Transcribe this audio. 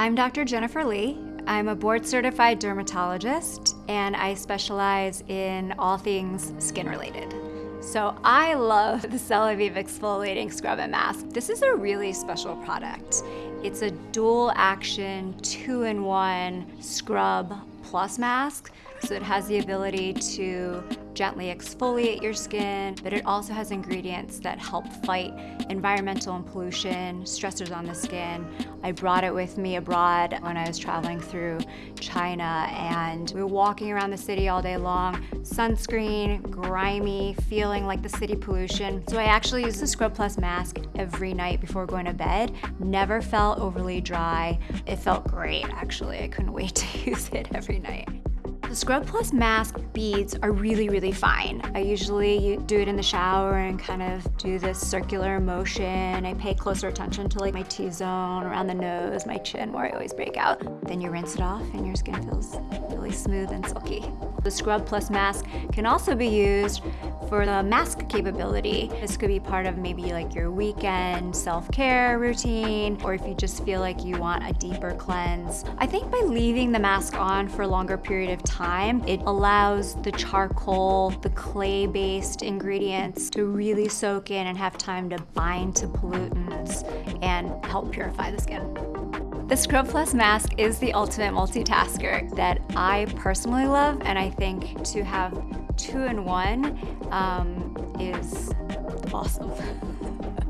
I'm Dr. Jennifer Lee. I'm a board certified dermatologist and I specialize in all things skin related. So I love the Celavive Exfoliating Scrub and Mask. This is a really special product. It's a dual action, two-in-one scrub plus mask. So it has the ability to gently exfoliate your skin, but it also has ingredients that help fight environmental and pollution, stressors on the skin. I brought it with me abroad when I was traveling through China and we were walking around the city all day long, sunscreen, grimy, feeling like the city pollution. So I actually use the Scrub Plus mask every night before going to bed. Never felt overly dry. It felt great actually. I couldn't wait to use it every night. Scrub Plus mask beads are really, really fine. I usually do it in the shower and kind of do this circular motion. I pay closer attention to like my T-zone, around the nose, my chin where I always break out. Then you rinse it off and your skin feels really smooth and silky. The Scrub Plus mask can also be used for the mask capability. This could be part of maybe like your weekend self-care routine, or if you just feel like you want a deeper cleanse. I think by leaving the mask on for a longer period of time, it allows the charcoal, the clay-based ingredients to really soak in and have time to bind to pollutants and help purify the skin. The Scrub Plus mask is the ultimate multitasker that I personally love, and I think to have two in one um, is awesome.